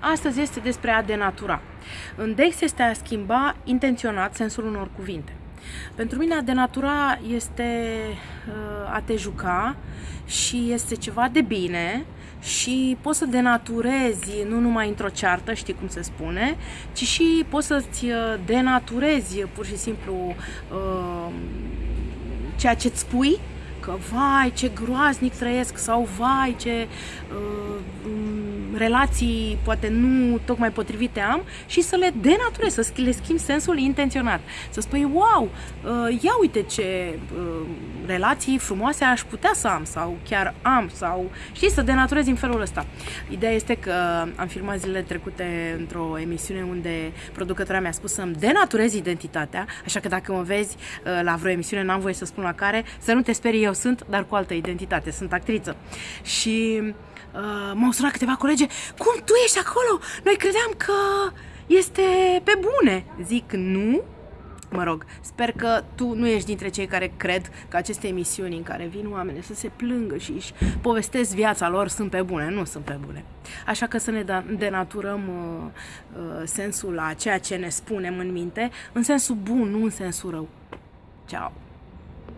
Astăzi este despre a denatura. În Dex este a schimba intenționat sensul unor cuvinte. Pentru mine a denatura este uh, a te juca și este ceva de bine și poți să denaturezi nu numai într-o ceartă, știi cum se spune, ci și poți să-ți uh, denaturezi pur și simplu uh, ceea ce-ți spui că vai ce groaznic trăiesc sau vai ce uh, relații poate nu tocmai potrivite am și să le denaturez, să le schimb sensul intenționat. Să spui, wow, uh, ia uite ce uh, relații frumoase aș putea să am sau chiar am sau știi, să denaturez în felul ăsta. Ideea este că am filmat zilele trecute într-o emisiune unde producătoarea mi-a spus să-mi denaturez identitatea, așa că dacă mă vezi uh, la vreo emisiune, n-am voie să spun la care, să nu te sperii, eu sunt, dar cu altă identitate, sunt actriță. Și uh, m-au sunat câteva colege, cum tu ești acolo? Noi credeam că este pe bune. Zic, nu, Mă rog, sper că tu nu ești dintre cei care cred că aceste emisiuni în care vin oameni să se plângă și își povestesc viața lor sunt pe bune. Nu sunt pe bune. Așa că să ne da, denaturăm uh, uh, sensul la ceea ce ne spunem în minte, în sensul bun, nu în sensul rău. Ciao!